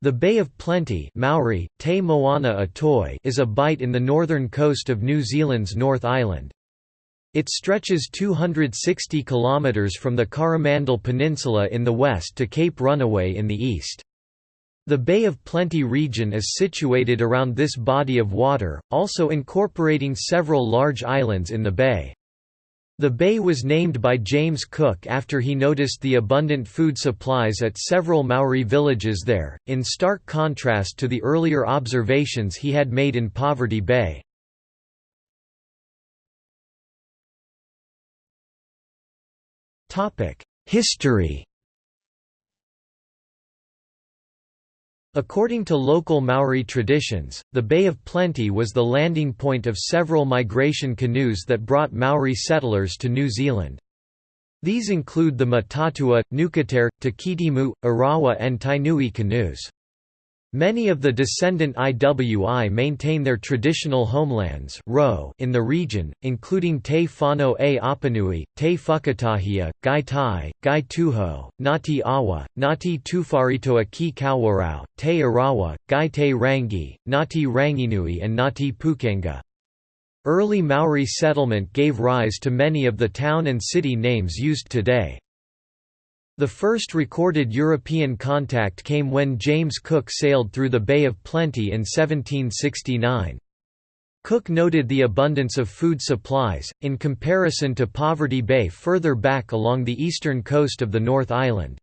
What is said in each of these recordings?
The Bay of Plenty Maori, Te Moana Atoi is a bight in the northern coast of New Zealand's North Island. It stretches 260 kilometres from the Coromandel Peninsula in the west to Cape Runaway in the east. The Bay of Plenty region is situated around this body of water, also incorporating several large islands in the bay. The bay was named by James Cook after he noticed the abundant food supplies at several Maori villages there, in stark contrast to the earlier observations he had made in Poverty Bay. History According to local Maori traditions, the Bay of Plenty was the landing point of several migration canoes that brought Maori settlers to New Zealand. These include the Mataatua, Nukutere, Takitimu, Arawa and Tainui canoes. Many of the descendant IWI maintain their traditional homelands in the region, including Te Whānau a Apanui, Te Whakatohea, Ngai Tai, Ngai Tuhoe, Ngati Awa, Ngati Tuwharetoa ki Kawerau, Te Arawa, Ngai Te Rangi, Ngati Ranginui and Ngati Pukenga. Early Maori settlement gave rise to many of the town and city names used today. The first recorded European contact came when James Cook sailed through the Bay of Plenty in 1769. Cook noted the abundance of food supplies, in comparison to Poverty Bay further back along the eastern coast of the North Island.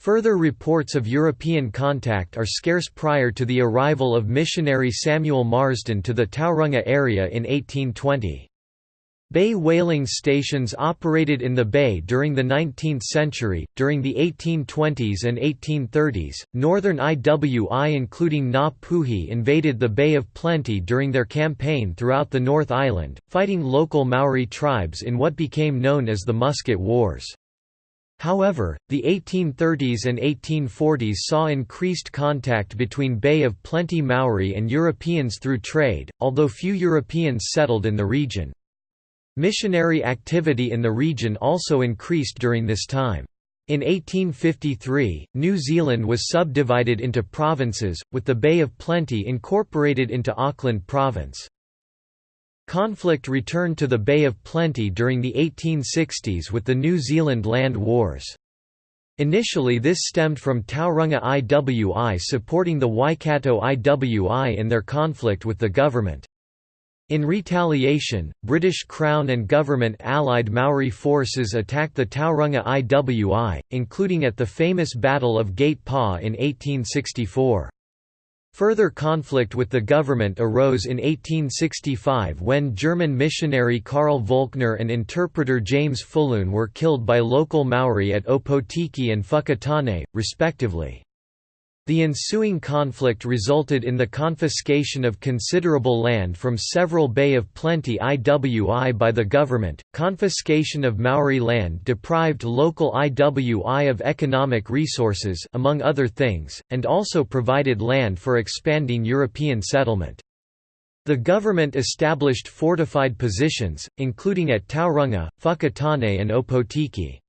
Further reports of European contact are scarce prior to the arrival of missionary Samuel Marsden to the Tauranga area in 1820. Bay whaling stations operated in the bay during the 19th century. During the 1820s and 1830s, northern IWI including Ngā Puhi invaded the Bay of Plenty during their campaign throughout the North Island, fighting local Maori tribes in what became known as the Musket Wars. However, the 1830s and 1840s saw increased contact between Bay of Plenty Maori and Europeans through trade, although few Europeans settled in the region. Missionary activity in the region also increased during this time. In 1853, New Zealand was subdivided into provinces, with the Bay of Plenty incorporated into Auckland Province. Conflict returned to the Bay of Plenty during the 1860s with the New Zealand Land Wars. Initially this stemmed from Tauranga IWI supporting the Waikato IWI in their conflict with the government. In retaliation, British Crown and government allied Maori forces attacked the Tauranga IWI, including at the famous Battle of Gate Pa in 1864. Further conflict with the government arose in 1865 when German missionary Karl Volkner and interpreter James Fulloon were killed by local Maori at Opotiki and Whakatane, respectively. The ensuing conflict resulted in the confiscation of considerable land from several Bay of Plenty IWI by the government. Confiscation of Maori land deprived local IWI of economic resources, among other things, and also provided land for expanding European settlement. The government established fortified positions, including at Tauranga, Whakatane, and Opotiki.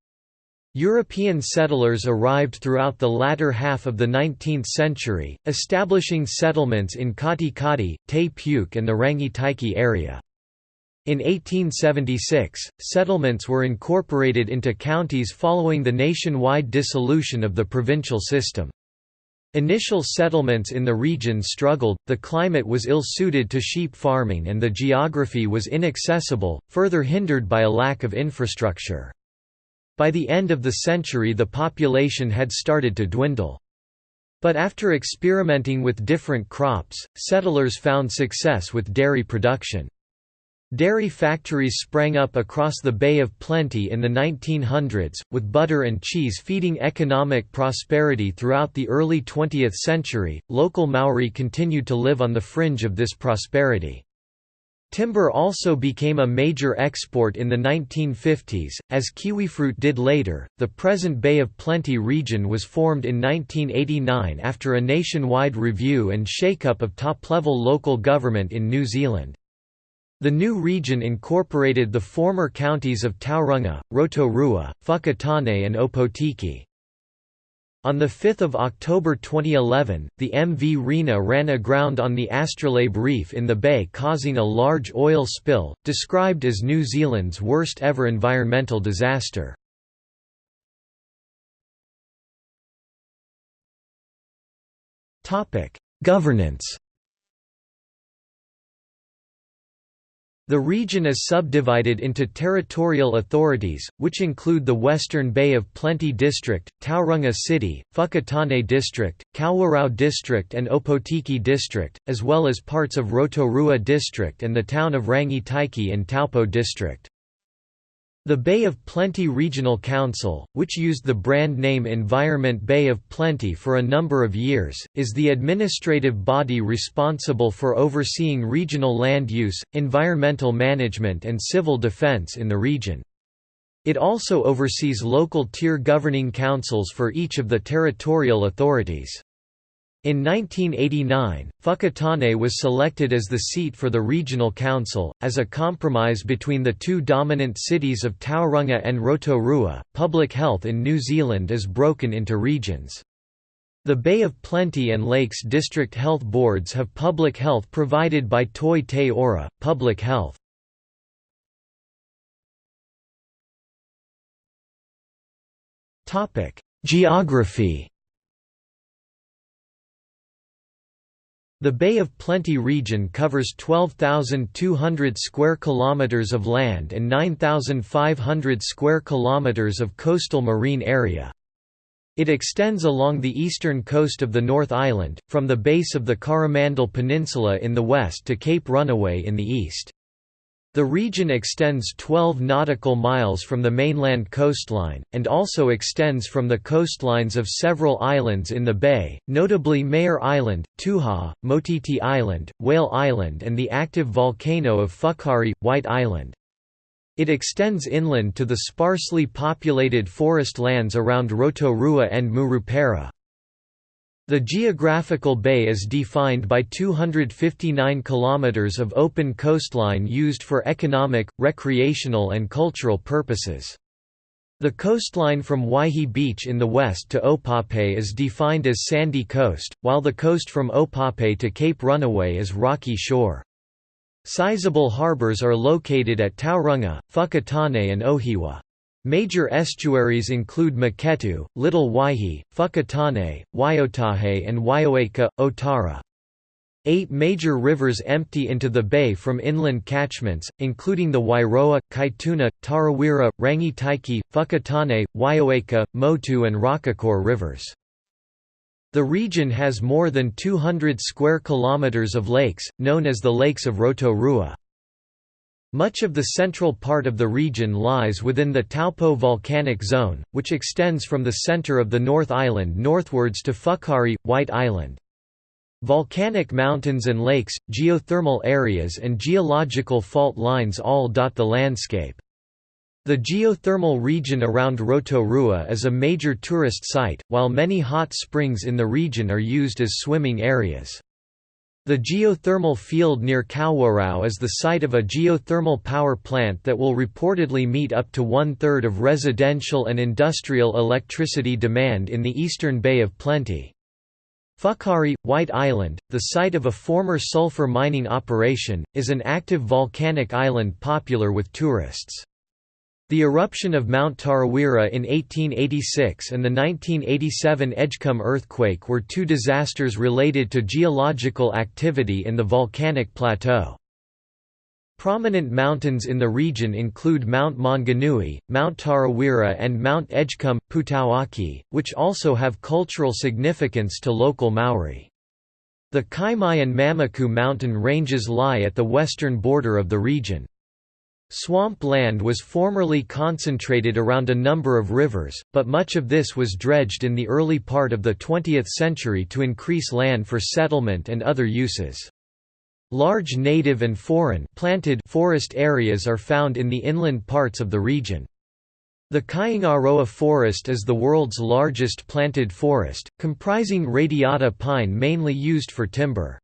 European settlers arrived throughout the latter half of the 19th century, establishing settlements in Katikati, Te Puke and the Rangitaiki area. In 1876, settlements were incorporated into counties following the nationwide dissolution of the provincial system. Initial settlements in the region struggled, the climate was ill-suited to sheep farming and the geography was inaccessible, further hindered by a lack of infrastructure. By the end of the century the population had started to dwindle. But after experimenting with different crops, settlers found success with dairy production. Dairy factories sprang up across the Bay of Plenty in the 1900s, with butter and cheese feeding economic prosperity throughout the early 20th century. Local Maori continued to live on the fringe of this prosperity. Timber also became a major export in the 1950s, as kiwifruit did later. The present Bay of Plenty region was formed in 1989 after a nationwide review and shake-up of top-level local government in New Zealand. The new region incorporated the former counties of Tauranga, Rotorua, Whakatane and Opotiki. On 5 October 2011, the MV Rena ran aground on the Astrolabe Reef in the bay causing a large oil spill, described as New Zealand's worst ever environmental disaster. Governance The region is subdivided into territorial authorities, which include the Western Bay of Plenty District, Tauranga City, Whakatane District, Kawerau District and Opotiki District, as well as parts of Rotorua District and the town of Rangitaiki in Taupo District. The Bay of Plenty Regional Council, which used the brand name Environment Bay of Plenty for a number of years, is the administrative body responsible for overseeing regional land use, environmental management and civil defence in the region. It also oversees local tier governing councils for each of the territorial authorities. In 1989, Whakatane was selected as the seat for the regional council, as a compromise between the two dominant cities of Tauranga and Rotorua. Public health in New Zealand is broken into regions. The Bay of Plenty and Lakes District Health Boards have public health provided by Toi Te Ora, Public Health. Geography The Bay of Plenty region covers 12,200 square kilometers of land and 9,500 square kilometers of coastal marine area. It extends along the eastern coast of the North Island, from the base of the Coromandel Peninsula in the west to Cape Runaway in the east. The region extends 12 nautical miles from the mainland coastline, and also extends from the coastlines of several islands in the bay, notably Mayor Island, Tuhua, Motiti Island, Whale Island and the active volcano of Whakaari, White Island. It extends inland to the sparsely populated forest lands around Rotorua and Murupara. The geographical bay is defined by 259 kilometers of open coastline used for economic, recreational and cultural purposes. The coastline from Waihi Beach in the west to Opape is defined as sandy coast, while the coast from Opape to Cape Runaway is rocky shore. Sizable harbors are located at Tauranga, Whakatane and Ohiwa. Major estuaries include Maketu, Little Waihi, Whakatane, Waiotahe and Waioeka, Otara. Eight major rivers empty into the bay from inland catchments, including the Wairoa, Kaituna, Tarawera, Rangitaiki, Whakatane, Waioeka, Motu and Raukokore rivers. The region has more than 200 square kilometers of lakes, known as the Lakes of Rotorua. Much of the central part of the region lies within the Taupo volcanic zone, which extends from the center of the North Island northwards to Whakaari, White Island. Volcanic mountains and lakes, geothermal areas and geological fault lines all dot the landscape. The geothermal region around Rotorua is a major tourist site, while many hot springs in the region are used as swimming areas. The geothermal field near Kawerau is the site of a geothermal power plant that will reportedly meet up to one-third of residential and industrial electricity demand in the eastern Bay of Plenty. Whakaari, White Island, the site of a former sulfur mining operation, is an active volcanic island popular with tourists. The eruption of Mount Tarawera in 1886 and the 1987 Edgecumbe earthquake were two disasters related to geological activity in the volcanic plateau. Prominent mountains in the region include Mount Maunganui, Mount Tarawera and Mount Edgecumbe, Putauaki, which also have cultural significance to local Maori. The Kaimai and Mamaku mountain ranges lie at the western border of the region. Swamp land was formerly concentrated around a number of rivers, but much of this was dredged in the early part of the 20th century to increase land for settlement and other uses. Large native and foreign planted forest areas are found in the inland parts of the region. The Kaingaroa forest is the world's largest planted forest, comprising radiata pine mainly used for timber.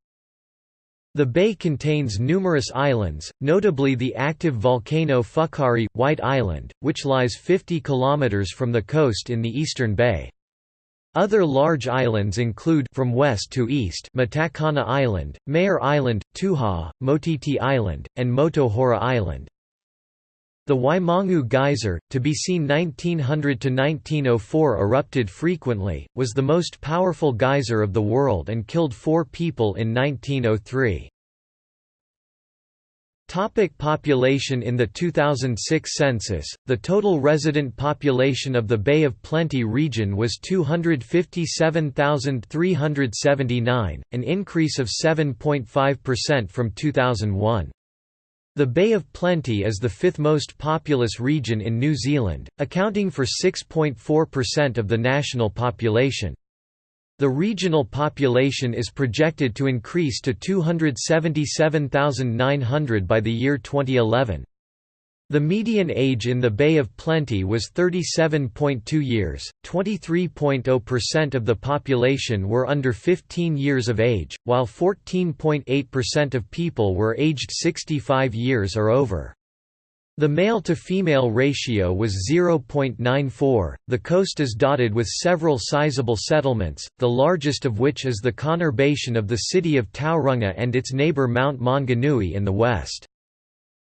The bay contains numerous islands, notably the active volcano Whakaari, White Island, which lies 50 km from the coast in the eastern bay. Other large islands include from west to east Matakana Island, Mayor Island, Tuhua, Motiti Island, and Moutohora Island. The Waimangu Geyser, to be seen 1900–1904 erupted frequently, was the most powerful geyser of the world and killed four people in 1903. Topic population In the 2006 census, the total resident population of the Bay of Plenty region was 257,379, an increase of 7.5% from 2001. The Bay of Plenty is the fifth most populous region in New Zealand, accounting for 6.4% of the national population. The regional population is projected to increase to 277,900 by the year 2011. The median age in the Bay of Plenty was 37.2 years, 23.0% of the population were under 15 years of age, while 14.8% of people were aged 65 years or over. The male to female ratio was 0.94. The coast is dotted with several sizable settlements, the largest of which is the conurbation of the city of Tauranga and its neighbor Mount Maunganui in the west.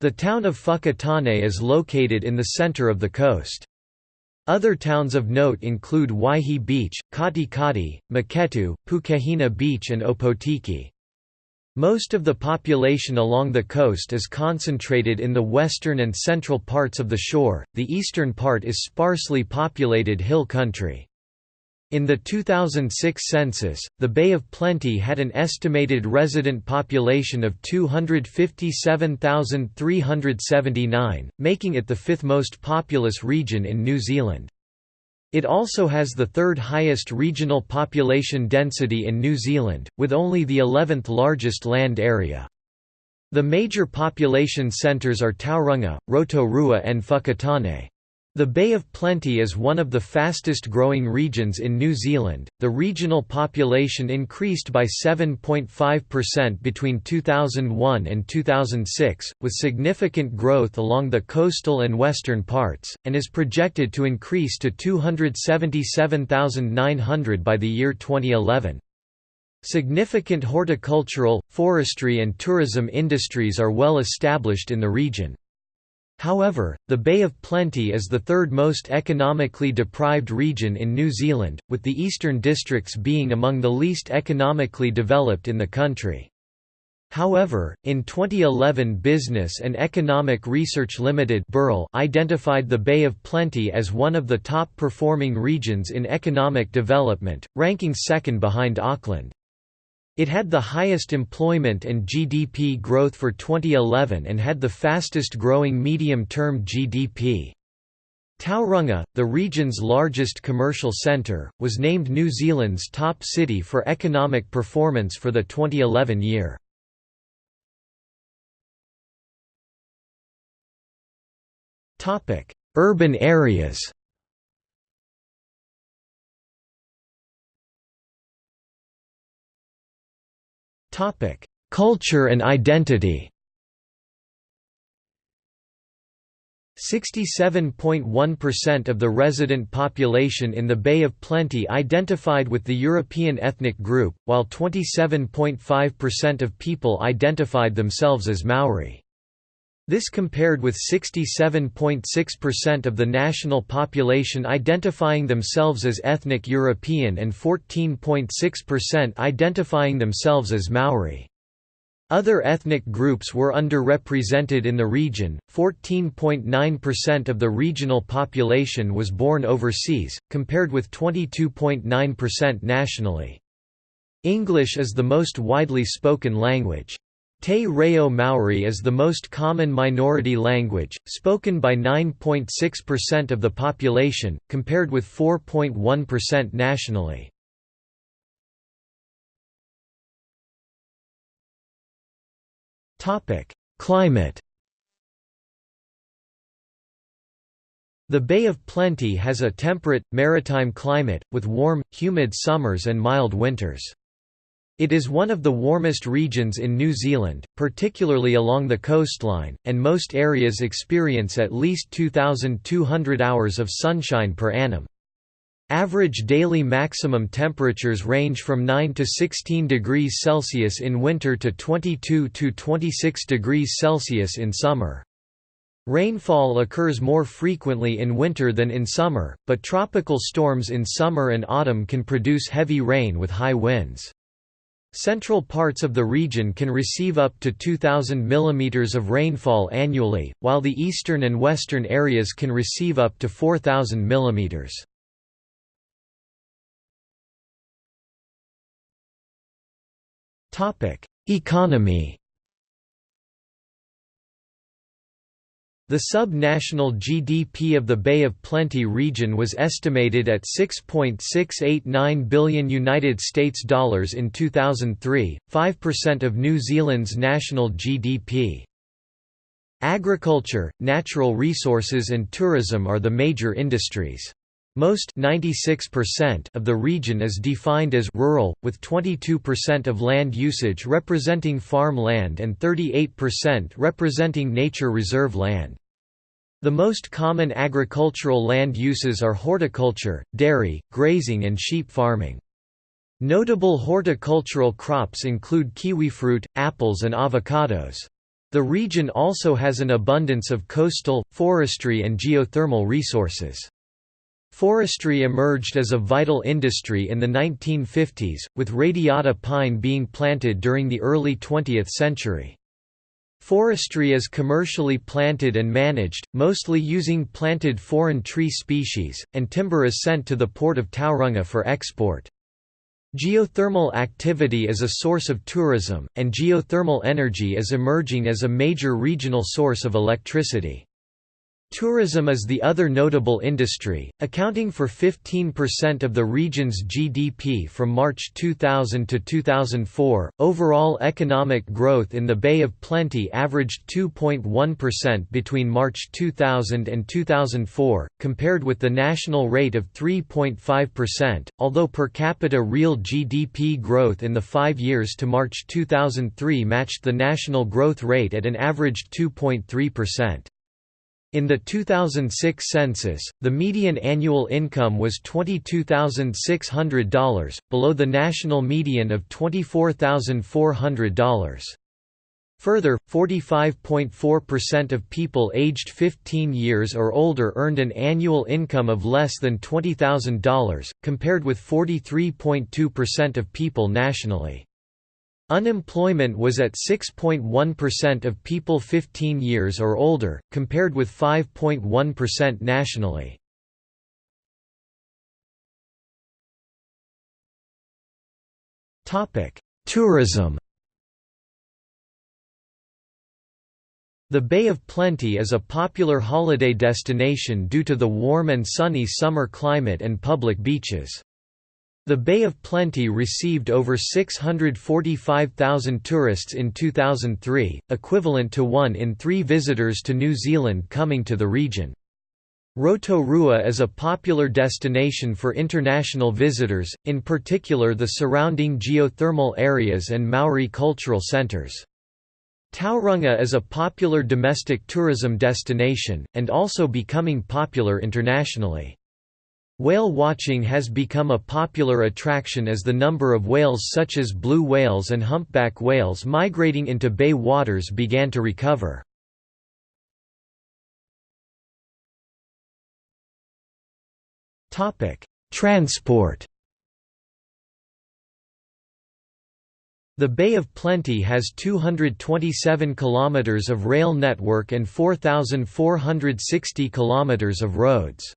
The town of Whakatane is located in the center of the coast. Other towns of note include Waihi Beach, Katikati, Maketu, Pukehina Beach and Opotiki. Most of the population along the coast is concentrated in the western and central parts of the shore, the eastern part is sparsely populated hill country. In the 2006 census, the Bay of Plenty had an estimated resident population of 257,379, making it the fifth most populous region in New Zealand. It also has the third highest regional population density in New Zealand, with only the 11th largest land area. The major population centres are Tauranga, Rotorua and Whakatane. The Bay of Plenty is one of the fastest growing regions in New Zealand. The regional population increased by 7.5% between 2001 and 2006, with significant growth along the coastal and western parts, and is projected to increase to 277,900 by the year 2011. Significant horticultural, forestry, and tourism industries are well established in the region. However, the Bay of Plenty is the third most economically deprived region in New Zealand, with the eastern districts being among the least economically developed in the country. However, in 2011 Business and Economic Research Limited identified the Bay of Plenty as one of the top performing regions in economic development, ranking second behind Auckland. It had the highest employment and GDP growth for 2011 and had the fastest growing medium-term GDP. Tauranga, the region's largest commercial centre, was named New Zealand's top city for economic performance for the 2011 year. Urban areas Culture and identity 67.1% of the resident population in the Bay of Plenty identified with the European ethnic group, while 27.5% of people identified themselves as Maori. This compared with 67.6% of the national population identifying themselves as ethnic European and 14.6% identifying themselves as Maori. Other ethnic groups were underrepresented in the region. 14.9% of the regional population was born overseas, compared with 22.9% nationally. English is the most widely spoken language. Te Reo Maori is the most common minority language, spoken by 9.6% of the population, compared with 4.1% nationally. Climate The Bay of Plenty has a temperate, maritime climate, with warm, humid summers and mild winters. It is one of the warmest regions in New Zealand, particularly along the coastline, and most areas experience at least 2,200 hours of sunshine per annum. Average daily maximum temperatures range from 9 to 16 degrees Celsius in winter to 22 to 26 degrees Celsius in summer. Rainfall occurs more frequently in winter than in summer, but tropical storms in summer and autumn can produce heavy rain with high winds. Central parts of the region can receive up to 2,000 mm of rainfall annually, while the eastern and western areas can receive up to 4,000 mm. Economy The sub-national GDP of the Bay of Plenty region was estimated at 6.689 billion United States dollars in 2003, 5% of New Zealand's national GDP. Agriculture, natural resources and tourism are the major industries. Most 96% of the region is defined as rural, with 22% of land usage representing farm land and 38% representing nature reserve land. The most common agricultural land uses are horticulture, dairy, grazing and sheep farming. Notable horticultural crops include kiwifruit, apples and avocados. The region also has an abundance of coastal, forestry and geothermal resources. Forestry emerged as a vital industry in the 1950s, with radiata pine being planted during the early 20th century. Forestry is commercially planted and managed, mostly using planted foreign tree species, and timber is sent to the port of Tauranga for export. Geothermal activity is a source of tourism, and geothermal energy is emerging as a major regional source of electricity. Tourism is the other notable industry, accounting for 15% of the region's GDP from March 2000 to 2004. Overall economic growth in the Bay of Plenty averaged 2.1% between March 2000 and 2004, compared with the national rate of 3.5%, although per capita real GDP growth in the five years to March 2003 matched the national growth rate at an average 2.3%. In the 2006 census, the median annual income was $22,600, below the national median of $24,400. Further, 45.4% of people aged 15 years or older earned an annual income of less than $20,000, compared with 43.2% of people nationally. Unemployment was at 6.1% of people 15 years or older, compared with 5.1% nationally. Tourism The Bay of Plenty is a popular holiday destination due to the warm and sunny summer climate and public beaches. The Bay of Plenty received over 645,000 tourists in 2003, equivalent to one in three visitors to New Zealand coming to the region. Rotorua is a popular destination for international visitors, in particular the surrounding geothermal areas and Maori cultural centres. Tauranga is a popular domestic tourism destination, and also becoming popular internationally. Whale watching has become a popular attraction as the number of whales such as blue whales and humpback whales migrating into bay waters began to recover. Transport The Bay of Plenty has 227 kilometers of rail network and 4460 kilometers of roads.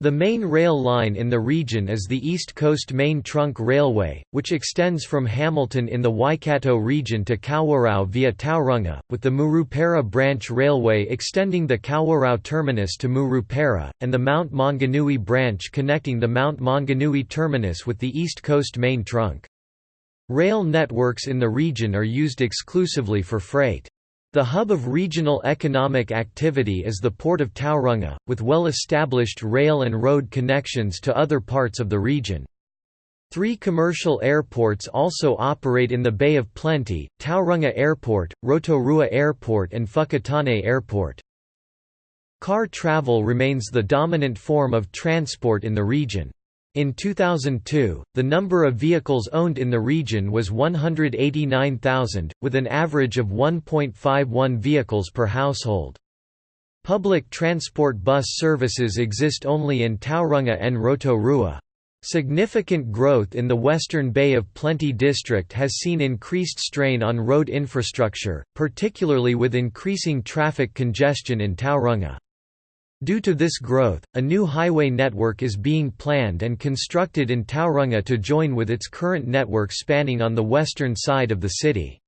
The main rail line in the region is the East Coast Main Trunk Railway, which extends from Hamilton in the Waikato region to Kawerau via Tauranga, with the Murupara Branch Railway extending the Kawerau terminus to Murupara, and the Mount Maunganui branch connecting the Mount Maunganui terminus with the East Coast Main Trunk. Rail networks in the region are used exclusively for freight. The hub of regional economic activity is the port of Tauranga, with well-established rail and road connections to other parts of the region. Three commercial airports also operate in the Bay of Plenty, Tauranga Airport, Rotorua Airport and Whakatane Airport. Car travel remains the dominant form of transport in the region. In 2002, the number of vehicles owned in the region was 189,000, with an average of 1.51 vehicles per household. Public transport bus services exist only in Tauranga and Rotorua. Significant growth in the Western Bay of Plenty district has seen increased strain on road infrastructure, particularly with increasing traffic congestion in Tauranga. Due to this growth, a new highway network is being planned and constructed in Tauranga to join with its current network spanning on the western side of the city.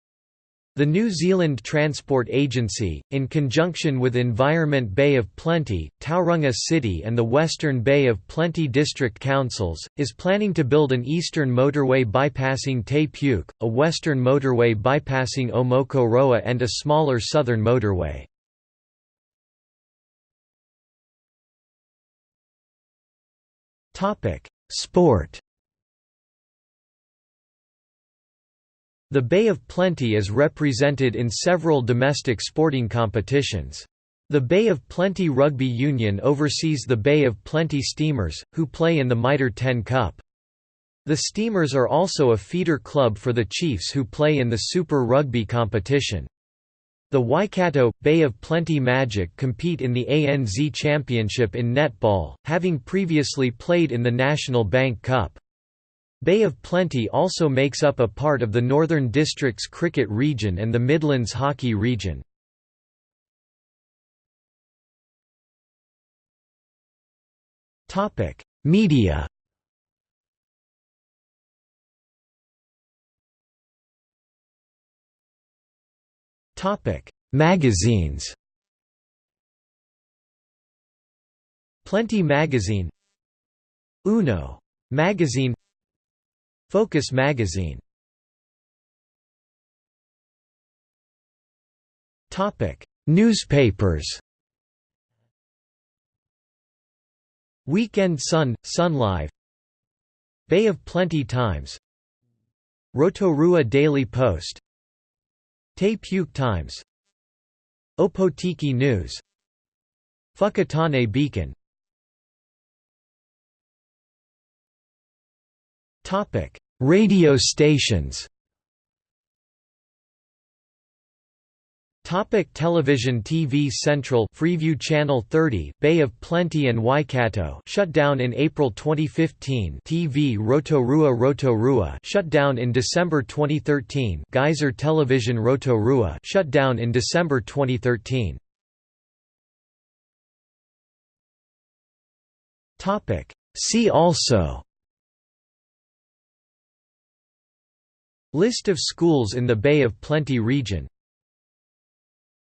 The New Zealand Transport Agency, in conjunction with Environment Bay of Plenty, Tauranga City and the Western Bay of Plenty District Councils, is planning to build an eastern motorway bypassing Te Puke, a western motorway bypassing Omokoroa and a smaller southern motorway. Sport The Bay of Plenty is represented in several domestic sporting competitions. The Bay of Plenty Rugby Union oversees the Bay of Plenty Steamers, who play in the Mitre 10 Cup. The Steamers are also a feeder club for the Chiefs who play in the Super Rugby competition. The Waikato, Bay of Plenty Magic compete in the ANZ Championship in netball, having previously played in the National Bank Cup. Bay of Plenty also makes up a part of the Northern Districts cricket region and the Midlands hockey region. Media Magazines Plenty Magazine Uno Magazine Focus magazine Topic: Newspapers Weekend Sun, Sun Live Bay of Plenty Times Rotorua Daily Post Te Puke Times. Opotiki News. Whakatane Beacon. Radio stations. Topic television TV Central Freeview Channel 30 Bay of Plenty and Waikato shut down in April 2015 TV Rotorua Rotorua shut down in December 2013 Geyser Television Rotorua shut down in December 2013 Topic. See also List of schools in the Bay of Plenty region